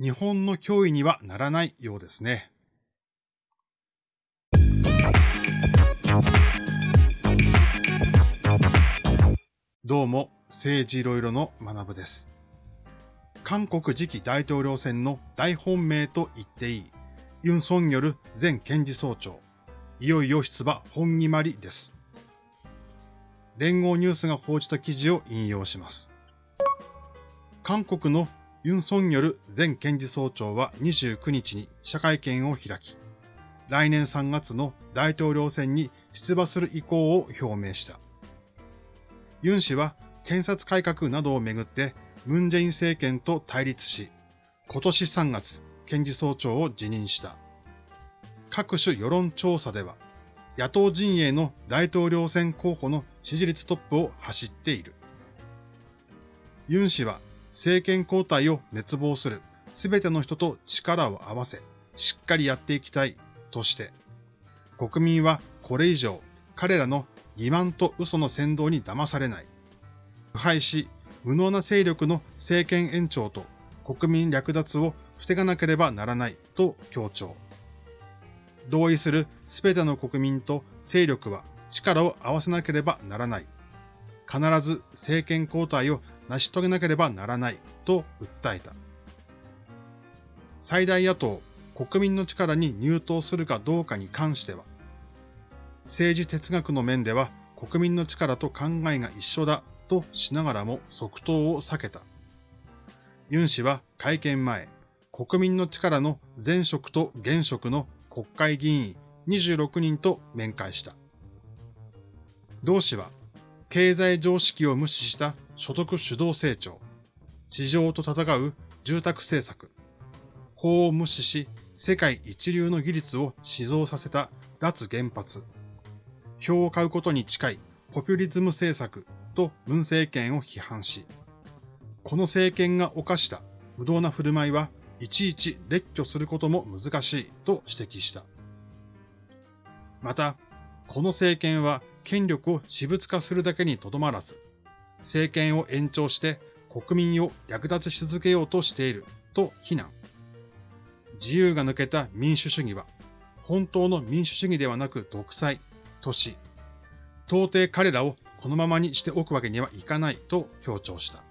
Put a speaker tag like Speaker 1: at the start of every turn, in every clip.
Speaker 1: 日本の脅威にはならないようですね。どうも、政治いろいろの学部です。韓国次期大統領選の大本命と言っていい、ユン・ソンによる前検事総長、いよいよ出馬本決まりです。連合ニュースが報じた記事を引用します。韓国のユン・ソンによる前検事総長は29日に社会見を開き、来年3月の大統領選に出馬する意向を表明した。ユン氏は検察改革などをめぐってムン・ジェイン政権と対立し、今年3月、検事総長を辞任した。各種世論調査では、野党陣営の大統領選候補の支持率トップを走っている。ユン氏は政権交代を熱望するすべての人と力を合わせ、しっかりやっていきたいとして、国民はこれ以上彼らの欺瞞と嘘の先導に騙されない。腐敗し、無能な勢力の政権延長と国民略奪を防がなければならないと強調。同意するすべての国民と勢力は力を合わせなければならない。必ず政権交代を成し遂げなければならないと訴えた。最大野党、国民の力に入党するかどうかに関しては、政治哲学の面では国民の力と考えが一緒だとしながらも即答を避けた。ユン氏は会見前、国民の力の前職と現職の国会議員26人と面会した。同氏は、経済常識を無視した所得主導成長、市場と戦う住宅政策、法を無視し世界一流の技術を死蔵させた脱原発、票を買うことに近いポピュリズム政策と文政権を批判し、この政権が犯した無道な振る舞いはいちいち列挙することも難しいと指摘した。また、この政権は権力を私物化するだけにとどまらず、政権を延長して国民を略奪し続けようとしていると非難。自由が抜けた民主主義は、本当の民主主義ではなく独裁とし、到底彼らをこのままにしておくわけにはいかないと強調した。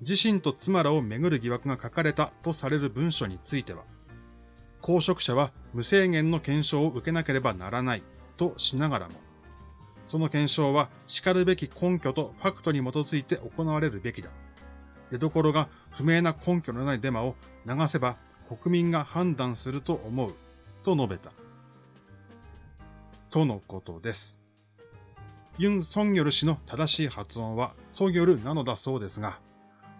Speaker 1: 自身と妻らをめぐる疑惑が書かれたとされる文書については、公職者は無制限の検証を受けなければならないとしながらも、その検証は叱るべき根拠とファクトに基づいて行われるべきだ。出所が不明な根拠のないデマを流せば国民が判断すると思うと述べた。とのことです。ユン・ソンギョル氏の正しい発音はソギョルなのだそうですが、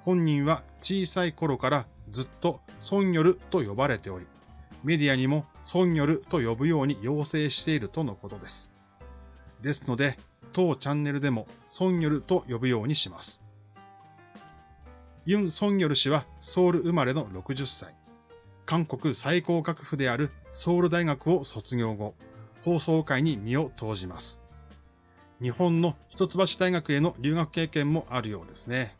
Speaker 1: 本人は小さい頃からずっとソンギョルと呼ばれており、メディアにもソンギョルと呼ぶように要請しているとのことです。ですので、当チャンネルでもソンギョルと呼ぶようにします。ユン・ソンギョル氏はソウル生まれの60歳。韓国最高学府であるソウル大学を卒業後、放送界に身を投じます。日本の一橋大学への留学経験もあるようですね。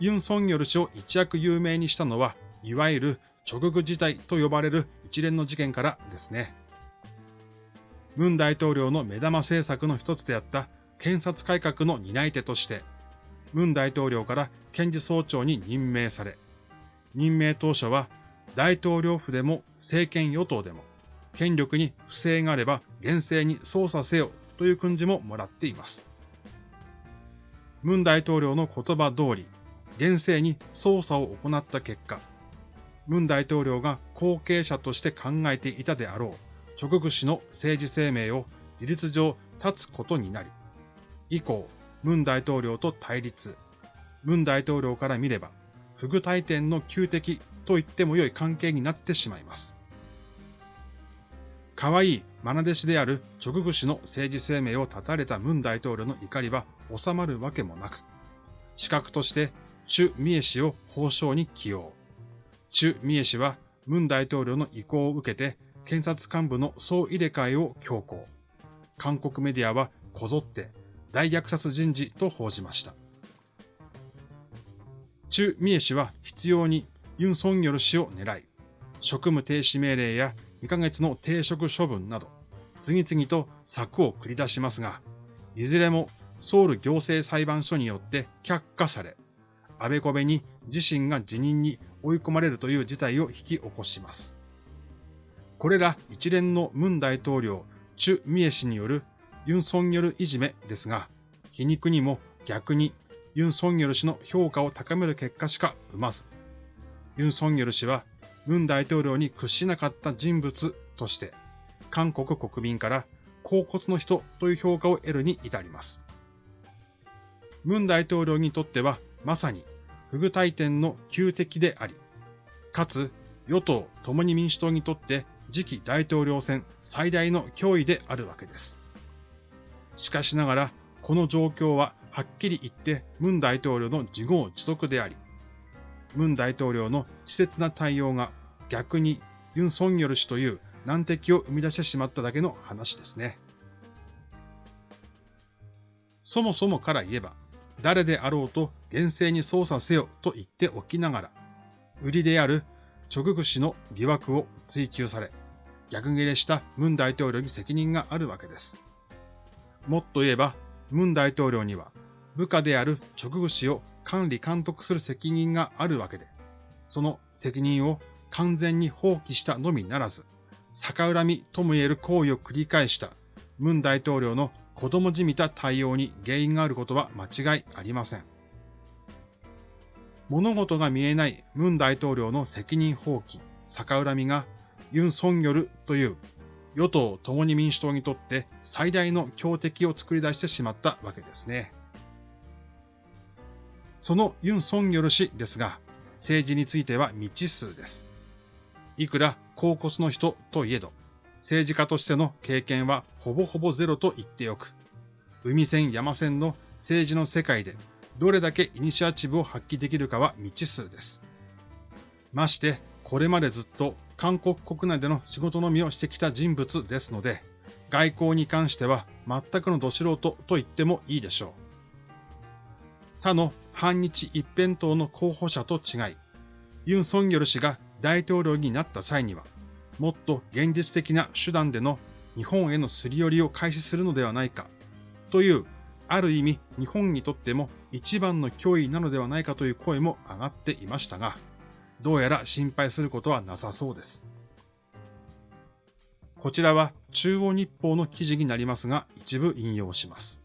Speaker 1: ユン・ソンギョル氏を一躍有名にしたのは、いわゆる直具事態と呼ばれる一連の事件からですね。ムン大統領の目玉政策の一つであった検察改革の担い手として、ムン大統領から検事総長に任命され、任命当初は大統領府でも政権与党でも権力に不正があれば厳正に捜査せよという訓示ももらっています。ムン大統領の言葉通り、厳正に捜査を行った結果、ムン大統領が後継者として考えていたであろう直具氏の政治生命を事実上立つことになり、以降、ムン大統領と対立、ムン大統領から見れば、不具大天の旧敵と言っても良い関係になってしまいます。可愛い愛弟子である直具氏の政治生命を絶たれたムン大統領の怒りは収まるわけもなく、資格としてチュ・ミエ氏を法相に起用。チュ・ミエ氏はムン大統領の意向を受けて検察幹部の総入れ替えを強行。韓国メディアはこぞって大虐殺人事と報じました。チュ・ミエ氏は必要にユン・ソンニョル氏を狙い、職務停止命令や2ヶ月の停職処分など、次々と策を繰り出しますが、いずれもソウル行政裁判所によって却下され、あべこべに自身が辞任に追い込まれるという事態を引き起こします。これら一連のムン大統領、チュ・ミエ氏によるユン・ソンニョルいじめですが、皮肉にも逆にユン・ソンニョル氏の評価を高める結果しか生まず、ユン・ソンニョル氏はムン大統領に屈しなかった人物として、韓国国民から高骨の人という評価を得るに至ります。ムン大統領にとってはまさに不具体点の旧敵であり、かつ与党共に民主党にとって次期大統領選最大の脅威であるわけです。しかしながら、この状況ははっきり言ってムン大統領の自業自得であり、ムン大統領の稚拙な対応が逆にユン・ソンニョル氏という難敵を生み出してしまっただけの話ですね。そもそもから言えば、誰であろうと厳正に捜査せよと言っておきながら、売りである直具氏の疑惑を追及され、逆ギレしたムン大統領に責任があるわけです。もっと言えば、ムン大統領には部下である直具氏を管理監督する責任があるわけで、その責任を完全に放棄したのみならず、逆恨みとも言える行為を繰り返したムン大統領の子供じみた対応に原因があることは間違いありません。物事が見えないムン大統領の責任放棄、逆恨みがユン・ソンギョルという与党共に民主党にとって最大の強敵を作り出してしまったわけですね。そのユン・ソンギョル氏ですが、政治については未知数です。いくら高骨の人といえど、政治家としての経験はほぼほぼゼロと言っておく。海線山線の政治の世界でどれだけイニシアチブを発揮できるかは未知数です。まして、これまでずっと韓国国内での仕事のみをしてきた人物ですので、外交に関しては全くのど素人と言ってもいいでしょう。他の反日一辺倒の候補者と違い、ユン・ソンギョル氏が大統領になった際には、もっと現実的な手段での日本へのすり寄りを開始するのではないか、という、ある意味日本にとっても一番の脅威なのではないかという声も上がっていましたが、どうやら心配することはなさそうです。こちらは中央日報の記事になりますが、一部引用します。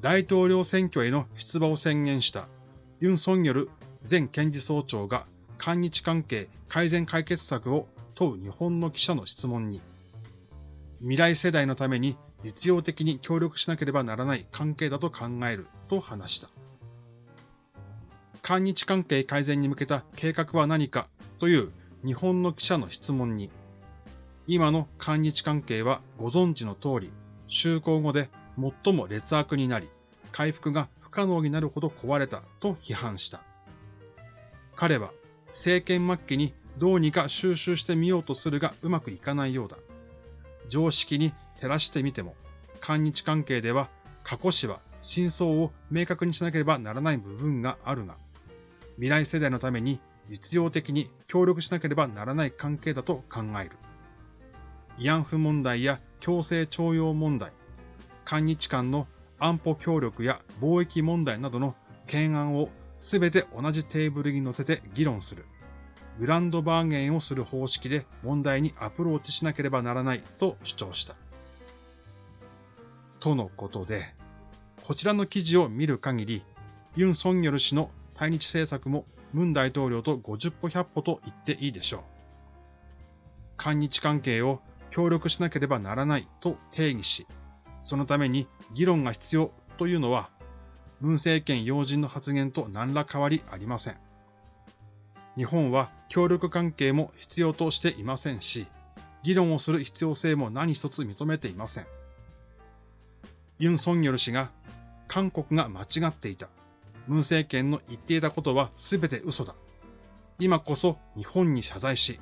Speaker 1: 大統領選挙への出馬を宣言したユン・ソンニョル前検事総長が韓日関係改善解決策を問う日本の記者の質問に、未来世代のために実用的に協力しなければならない関係だと考えると話した。韓日関係改善に向けた計画は何かという日本の記者の質問に、今の韓日関係はご存知の通り、就航後で最も劣悪になり、回復が不可能になるほど壊れたと批判した。彼は政権末期にどうにか収集してみようとするがうまくいかないようだ。常識に照らしてみても、韓日関係では過去史は真相を明確にしなければならない部分があるが、未来世代のために実用的に協力しなければならない関係だと考える。慰安婦問題や強制徴用問題、韓日間の安保協力や貿易問題などの懸案をすべて同じテーブルに乗せて議論する。グランドバーゲンをする方式で問題にアプローチしなければならないと主張した。とのことで、こちらの記事を見る限り、ユン・ソンニョル氏の対日政策もムン大統領と50歩100歩と言っていいでしょう。韓日関係を協力しなければならないと定義し、そのために議論が必要というのは文政権要人の発言と何ら変わりありません。日本は協力関係も必要としていませんし、議論をする必要性も何一つ認めていません。ユン・ソンニョル氏が韓国が間違っていた。文政権の言っていたことは全て嘘だ。今こそ日本に謝罪し、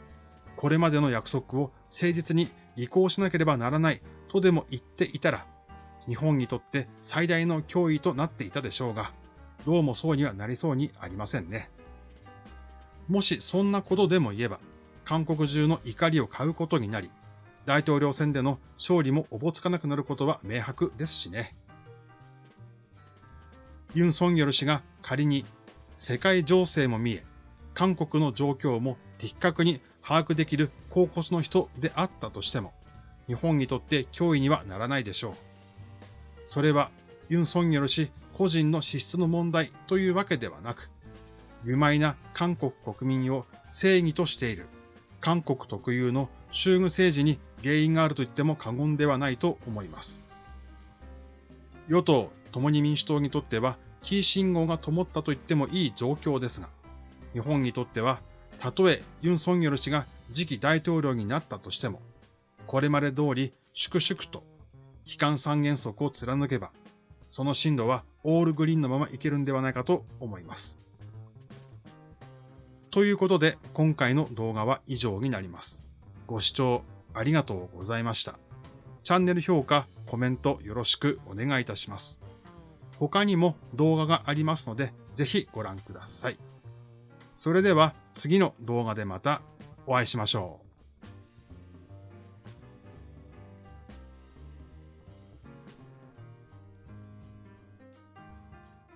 Speaker 1: これまでの約束を誠実に履行しなければならないとでも言っていたら、日本にとって最大の脅威となっていたでしょうが、どうもそうにはなりそうにありませんね。もしそんなことでも言えば、韓国中の怒りを買うことになり、大統領選での勝利もおぼつかなくなることは明白ですしね。ユン・ソンギョル氏が仮に世界情勢も見え、韓国の状況も的確に把握できる高骨の人であったとしても、日本にとって脅威にはならないでしょう。それはユン・ソンギョル氏個人の資質の問題というわけではなく、愚昧な韓国国民を正義としている韓国特有の衆遇政治に原因があると言っても過言ではないと思います。与党共に民主党にとってはキー信号が灯ったと言ってもいい状況ですが、日本にとっては、たとえユン・ソンギョル氏が次期大統領になったとしても、これまで通り粛々と機関三原則を貫けば、その進路はオールグリーンのままいけるんではないかと思います。ということで、今回の動画は以上になります。ご視聴ありがとうございました。チャンネル評価、コメントよろしくお願いいたします。他にも動画がありますので、ぜひご覧ください。それでは次の動画でまたお会いしましょう。